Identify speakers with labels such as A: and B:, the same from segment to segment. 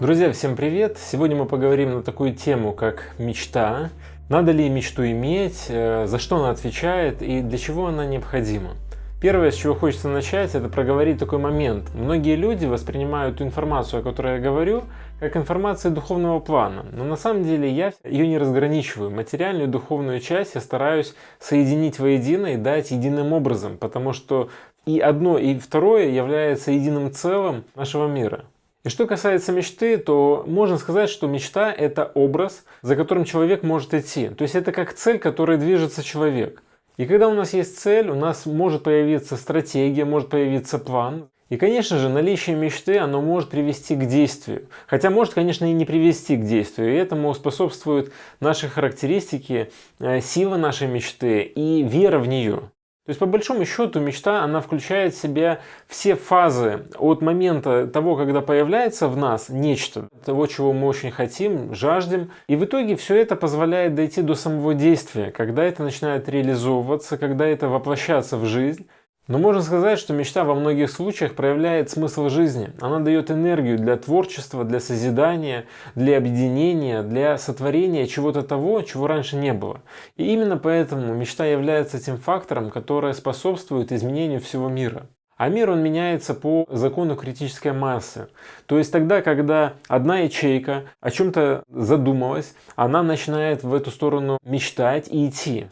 A: Друзья, всем привет! Сегодня мы поговорим на такую тему, как мечта. Надо ли мечту иметь, э, за что она отвечает и для чего она необходима. Первое, с чего хочется начать, это проговорить такой момент. Многие люди воспринимают ту информацию, о которой я говорю, как информацию духовного плана. Но на самом деле я ее не разграничиваю. Материальную и духовную часть я стараюсь соединить воедино и дать единым образом, потому что и одно, и второе является единым целым нашего мира. И что касается мечты, то можно сказать, что мечта – это образ, за которым человек может идти. То есть это как цель, которой движется человек. И когда у нас есть цель, у нас может появиться стратегия, может появиться план. И, конечно же, наличие мечты, оно может привести к действию. Хотя может, конечно, и не привести к действию. И этому способствуют наши характеристики, э, сила нашей мечты и вера в нее. То есть, по большому счету, мечта, она включает в себя все фазы от момента того, когда появляется в нас нечто, того, чего мы очень хотим, жаждем. И в итоге все это позволяет дойти до самого действия, когда это начинает реализовываться, когда это воплощаться в жизнь. Но можно сказать, что мечта во многих случаях проявляет смысл жизни. Она дает энергию для творчества, для созидания, для объединения, для сотворения чего-то того, чего раньше не было. И именно поэтому мечта является тем фактором, который способствует изменению всего мира. А мир он меняется по закону критической массы. То есть тогда, когда одна ячейка о чем-то задумалась, она начинает в эту сторону мечтать и идти.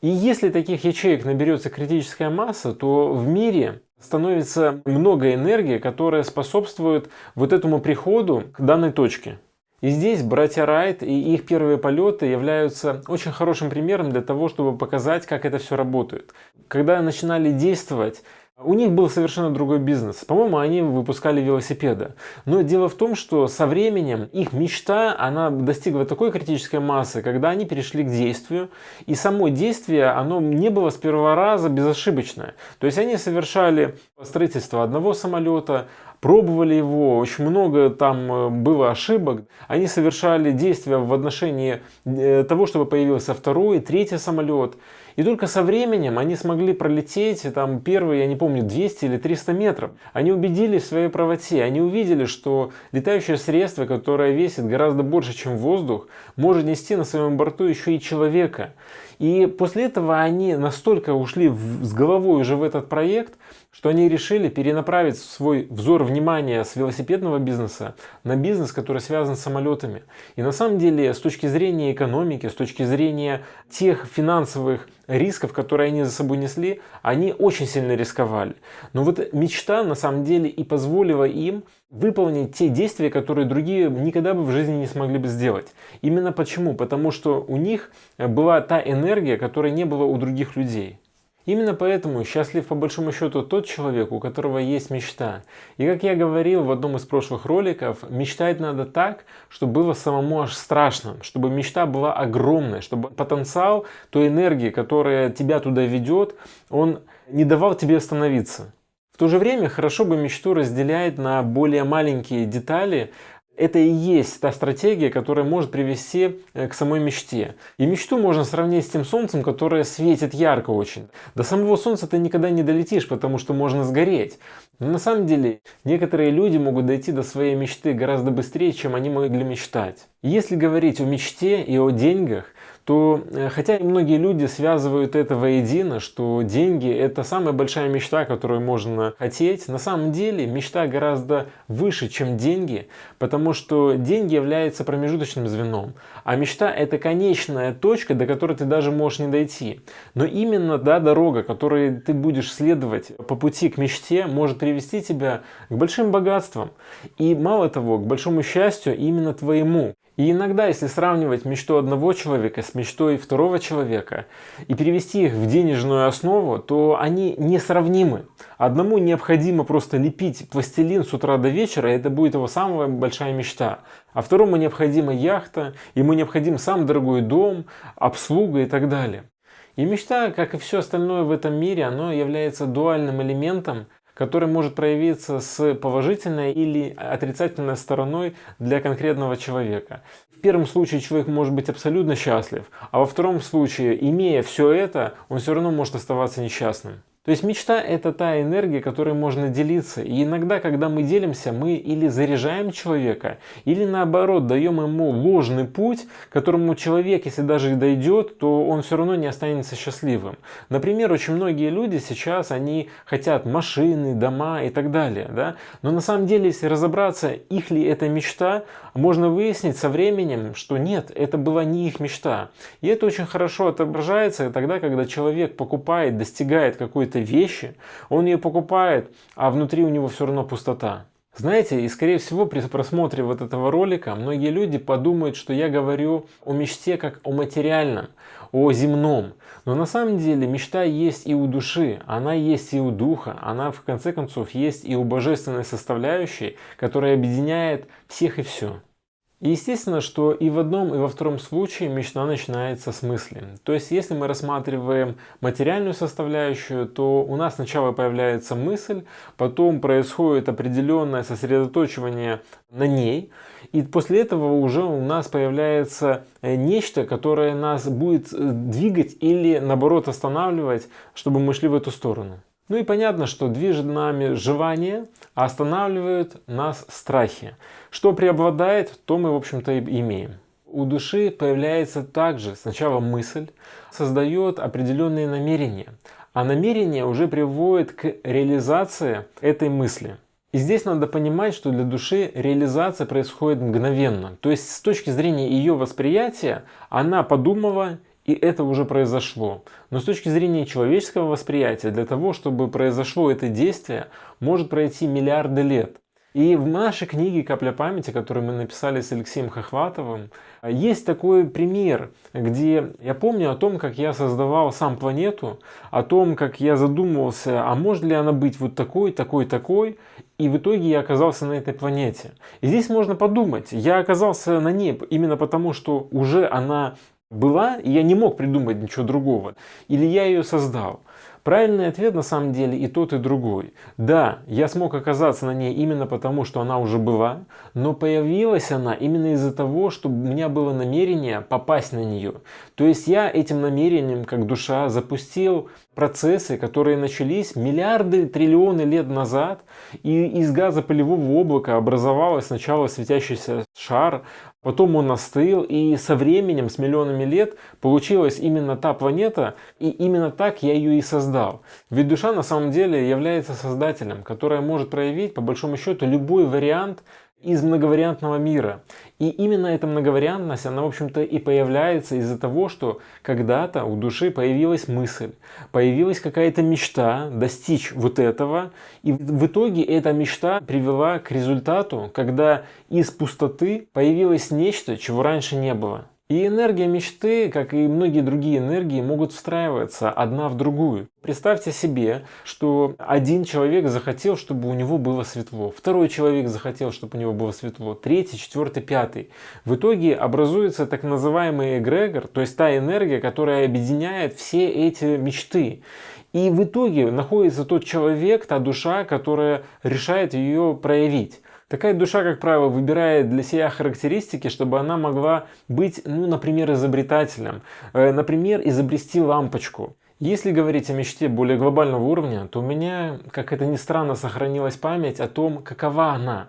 A: И если таких ячеек наберется критическая масса, то в мире становится много энергии, которая способствует вот этому приходу к данной точке. И здесь братья Райт и их первые полеты являются очень хорошим примером для того, чтобы показать, как это все работает. Когда начинали действовать у них был совершенно другой бизнес. По-моему, они выпускали велосипеды. Но дело в том, что со временем их мечта, она достигла такой критической массы, когда они перешли к действию. И само действие, оно не было с первого раза безошибочное. То есть они совершали строительство одного самолета, пробовали его, очень много там э, было ошибок. Они совершали действия в отношении э, того, чтобы появился второй, третий самолет. И только со временем они смогли пролететь там первые, я не помню, 200 или 300 метров. Они убедились в своей правоте, они увидели, что летающее средство, которое весит гораздо больше, чем воздух, может нести на своем борту еще и человека. И после этого они настолько ушли в, с головой уже в этот проект, что они решили перенаправить свой взор внимания с велосипедного бизнеса на бизнес, который связан с самолетами. И на самом деле, с точки зрения экономики, с точки зрения тех финансовых рисков, которые они за собой несли, они очень сильно рисковали. Но вот мечта на самом деле и позволила им выполнить те действия, которые другие никогда бы в жизни не смогли бы сделать. Именно почему? Потому что у них была та энергия, которой не было у других людей. Именно поэтому счастлив по большому счету тот человек, у которого есть мечта. И как я говорил в одном из прошлых роликов, мечтать надо так, чтобы было самому аж страшно, чтобы мечта была огромная, чтобы потенциал той энергии, которая тебя туда ведет, он не давал тебе остановиться. В то же время хорошо бы мечту разделять на более маленькие детали, это и есть та стратегия, которая может привести э, к самой мечте. И мечту можно сравнить с тем солнцем, которое светит ярко очень. До самого солнца ты никогда не долетишь, потому что можно сгореть. Но на самом деле некоторые люди могут дойти до своей мечты гораздо быстрее, чем они могли мечтать. Если говорить о мечте и о деньгах, то э, хотя и многие люди связывают это воедино, что деньги это самая большая мечта, которую можно хотеть, на самом деле мечта гораздо выше, чем деньги, потому что деньги являются промежуточным звеном, а мечта это конечная точка, до которой ты даже можешь не дойти. Но именно да, дорога, которой ты будешь следовать по пути к мечте, может привести тебя к большим богатствам. И мало того, к большому счастью именно твоему. И иногда, если сравнивать мечту одного человека с мечтой второго человека и перевести их в денежную основу, то они несравнимы. Одному необходимо просто лепить пластилин с утра до вечера, и это будет его самая большая мечта. А второму необходима яхта, ему необходим сам дорогой дом, обслуга и так далее. И мечта, как и все остальное в этом мире, оно является дуальным элементом, который может проявиться с положительной или отрицательной стороной для конкретного человека. В первом случае человек может быть абсолютно счастлив, а во втором случае, имея все это, он все равно может оставаться несчастным. То есть мечта это та энергия, которой можно делиться. И иногда, когда мы делимся, мы или заряжаем человека, или наоборот даем ему ложный путь, которому человек, если даже и дойдет, то он все равно не останется счастливым. Например, очень многие люди сейчас, они хотят машины, дома и так далее. Да? Но на самом деле, если разобраться, их ли это мечта, можно выяснить со временем, что нет, это была не их мечта. И это очень хорошо отображается тогда, когда человек покупает, достигает какой-то какой-то вещи, он ее покупает, а внутри у него все равно пустота. Знаете, и скорее всего при просмотре вот этого ролика многие люди подумают, что я говорю о мечте как о материальном, о земном. Но на самом деле мечта есть и у души, она есть и у духа, она в конце концов есть и у божественной составляющей, которая объединяет всех и все. И естественно, что и в одном, и во втором случае мечта начинается с мысли. То есть, если мы рассматриваем материальную составляющую, то у нас сначала появляется мысль, потом происходит определенное сосредоточивание на ней, и после этого уже у нас появляется э, нечто, которое нас будет э, двигать или наоборот останавливать, чтобы мы шли в эту сторону. Ну и понятно, что движет нами желание, а останавливают нас страхи. Что преобладает, то мы, в общем-то, и имеем. У души появляется также сначала мысль, создает определенные намерения, а намерение уже приводит к реализации этой мысли. И здесь надо понимать, что для души реализация происходит мгновенно. То есть с точки зрения ее восприятия, она подумала и это уже произошло. Но с точки зрения человеческого восприятия, для того, чтобы произошло это действие, может пройти миллиарды лет. И в нашей книге «Капля памяти», которую мы написали с Алексеем Хохватовым, есть такой пример, где я помню о том, как я создавал сам планету, о том, как я задумывался, а может ли она быть вот такой, такой, такой, и в итоге я оказался на этой планете. И здесь можно подумать, я оказался на ней именно потому, что уже она была, и я не мог придумать ничего другого. Или я ее создал. Правильный ответ на самом деле и тот, и другой. Да, я смог оказаться на ней именно потому, что она уже была, но появилась она именно из-за того, что у меня было намерение попасть на нее. То есть я этим намерением, как душа, запустил процессы, которые начались миллиарды, триллионы лет назад, и из газа пылевого облака образовалась сначала светящийся шар, потом он остыл, и со временем, с миллионами лет, получилась именно та планета, и именно так я ее и создал. Ведь душа на самом деле является создателем, которая может проявить, по большому счету, любой вариант из многовариантного мира. И именно эта многовариантность, она, в общем-то, и появляется из-за того, что когда-то у души появилась мысль, появилась какая-то мечта достичь вот этого, и в итоге эта мечта привела к результату, когда из пустоты появилось нечто, чего раньше не было. И энергия мечты, как и многие другие энергии, могут встраиваться одна в другую. Представьте себе, что один человек захотел, чтобы у него было светло, второй человек захотел, чтобы у него было светло, третий, четвертый, пятый. В итоге образуется так называемый эгрегор, то есть та энергия, которая объединяет все эти мечты. И в итоге находится тот человек, та душа, которая решает ее проявить. Такая душа, как правило, выбирает для себя характеристики, чтобы она могла быть, ну, например, изобретателем. Э, например, изобрести лампочку. Если говорить о мечте более глобального уровня, то у меня, как это ни странно, сохранилась память о том, какова она.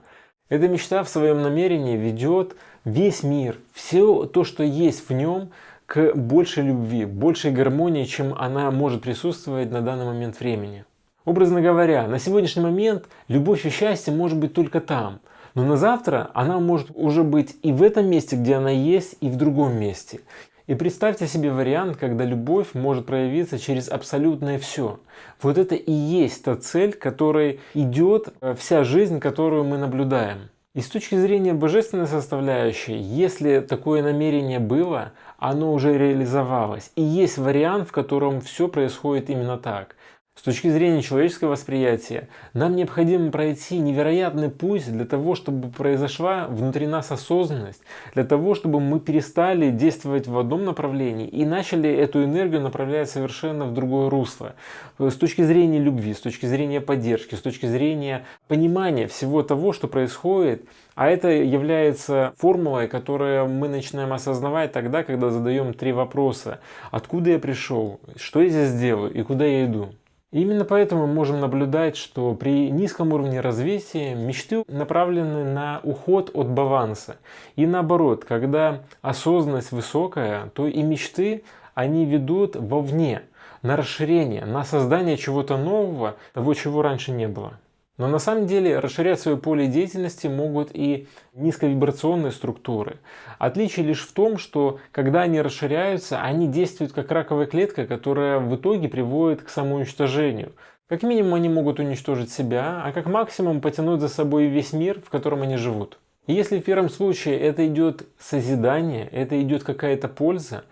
A: Эта мечта в своем намерении ведет весь мир, все то, что есть в нем, к большей любви, большей гармонии, чем она может присутствовать на данный момент времени. Образно говоря, на сегодняшний момент любовь и счастье может быть только там, но на завтра она может уже быть и в этом месте, где она есть, и в другом месте. И представьте себе вариант, когда любовь может проявиться через абсолютное все. Вот это и есть та цель, которой идет э, вся жизнь, которую мы наблюдаем. И с точки зрения божественной составляющей, если такое намерение было, оно уже реализовалось. И есть вариант, в котором все происходит именно так. С точки зрения человеческого восприятия, нам необходимо пройти невероятный путь для того, чтобы произошла внутри нас осознанность, для того, чтобы мы перестали действовать в одном направлении и начали эту энергию направлять совершенно в другое русло. С точки зрения любви, с точки зрения поддержки, с точки зрения понимания всего того, что происходит, а это является формулой, которую мы начинаем осознавать тогда, когда задаем три вопроса. Откуда я пришел, что я здесь делаю и куда я иду. Именно поэтому мы можем наблюдать, что при низком уровне развития мечты направлены на уход от баланса. И наоборот, когда осознанность высокая, то и мечты, они ведут вовне, на расширение, на создание чего-то нового, того, чего раньше не было. Но на самом деле расширять свое поле деятельности могут и низковибрационные структуры. Отличие лишь в том, что когда они расширяются, они действуют как раковая клетка, которая в итоге приводит к самоуничтожению. Как минимум они могут уничтожить себя, а как максимум потянуть за собой весь мир, в котором они живут. И если в первом случае это идет созидание, это идет какая-то польза,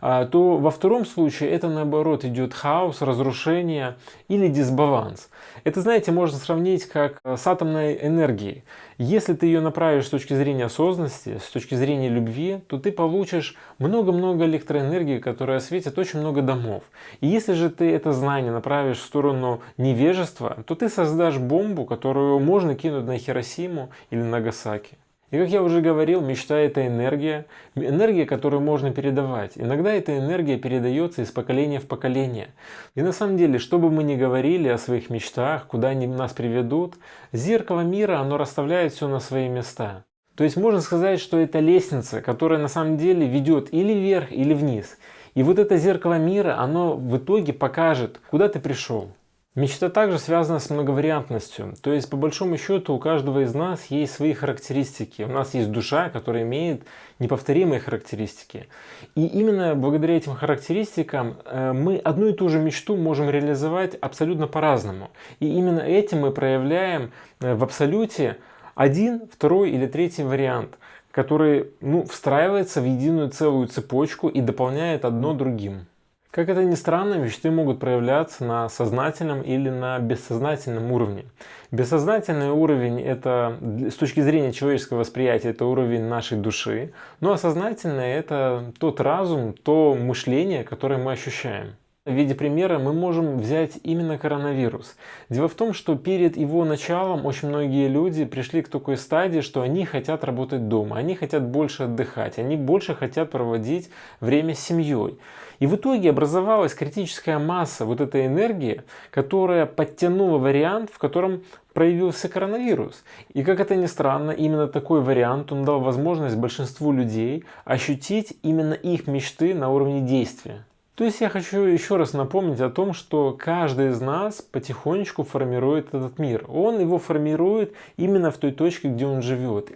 A: то во втором случае это наоборот идет хаос, разрушение или дисбаланс. Это, знаете, можно сравнить как э, с атомной энергией. Если ты ее направишь с точки зрения осознанности, с точки зрения любви, то ты получишь много-много электроэнергии, которая осветит очень много домов. И если же ты это знание направишь в сторону невежества, то ты создашь бомбу, которую можно кинуть на Хиросиму или Нагасаки. И как я уже говорил, мечта это энергия, энергия, которую можно передавать. Иногда эта энергия передается из поколения в поколение. И на самом деле, что бы мы ни говорили о своих мечтах, куда они нас приведут, зеркало мира, оно расставляет все на свои места. То есть можно сказать, что это лестница, которая на самом деле ведет или вверх, или вниз. И вот это зеркало мира, оно в итоге покажет, куда ты пришел. Мечта также связана с многовариантностью, то есть по большому счету у каждого из нас есть свои характеристики. У нас есть душа, которая имеет неповторимые характеристики. И именно благодаря этим характеристикам э, мы одну и ту же мечту можем реализовать абсолютно по-разному. И именно этим мы проявляем э, в абсолюте один, второй или третий вариант, который ну, встраивается в единую целую цепочку и дополняет одно другим. Как это ни странно, мечты могут проявляться на сознательном или на бессознательном уровне. Бессознательный уровень это с точки зрения человеческого восприятия это уровень нашей души, ну а сознательное это тот разум, то мышление, которое мы ощущаем. В виде примера мы можем взять именно коронавирус. Дело в том, что перед его началом очень многие люди пришли к такой стадии, что они хотят работать дома, они хотят больше отдыхать, они больше хотят проводить время с семьей. И в итоге образовалась критическая масса вот этой энергии, которая подтянула вариант, в котором проявился коронавирус. И как это ни странно, именно такой вариант он дал возможность большинству людей ощутить именно их мечты на уровне действия. То есть я хочу еще раз напомнить о том, что каждый из нас потихонечку формирует этот мир. Он его формирует именно в той точке, где он живет.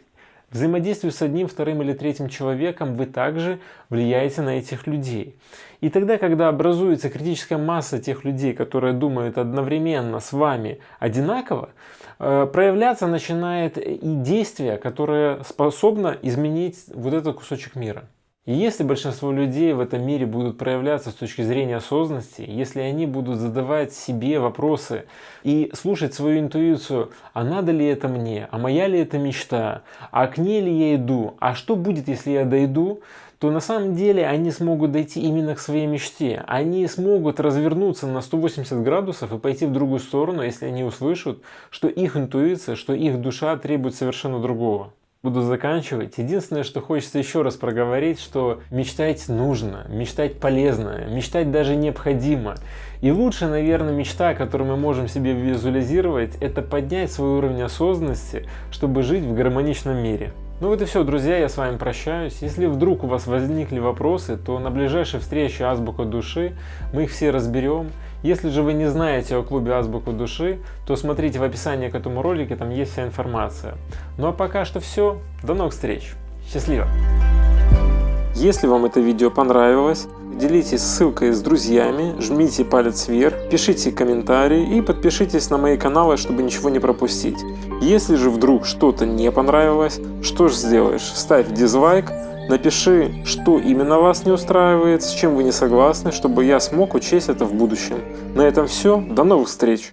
A: Взаимодействуя с одним, вторым или третьим человеком, вы также влияете на этих людей. И тогда, когда образуется критическая масса тех людей, которые думают одновременно с вами одинаково, э, проявляться начинает и действие, которое способно изменить вот этот кусочек мира. И если большинство людей в этом мире будут проявляться с точки зрения осознанности, если они будут задавать себе вопросы и слушать свою интуицию, а надо ли это мне, а моя ли это мечта, а к ней ли я иду, а что будет, если я дойду, то на самом деле они смогут дойти именно к своей мечте. Они смогут развернуться на 180 градусов и пойти в другую сторону, если они услышат, что их интуиция, что их душа требует совершенно другого буду заканчивать. Единственное, что хочется еще раз проговорить, что мечтать нужно, мечтать полезно, мечтать даже необходимо. И лучшая, наверное, мечта, которую мы можем себе визуализировать, это поднять свой уровень осознанности, чтобы жить в гармоничном мире. Ну вот и все, друзья, я с вами прощаюсь. Если вдруг у вас возникли вопросы, то на ближайшей встрече Азбука Души мы их все разберем. Если же вы не знаете о клубе Азбуку Души, то смотрите в описании к этому ролику, там есть вся информация. Ну а пока что все, до новых встреч, счастливо! Если вам это видео понравилось, делитесь ссылкой с друзьями, жмите палец вверх, пишите комментарии и подпишитесь на мои каналы, чтобы ничего не пропустить. Если же вдруг что-то не понравилось, что же сделаешь? Ставь дизлайк, Напиши, что именно вас не устраивает, с чем вы не согласны, чтобы я смог учесть это в будущем. На этом все, до новых встреч!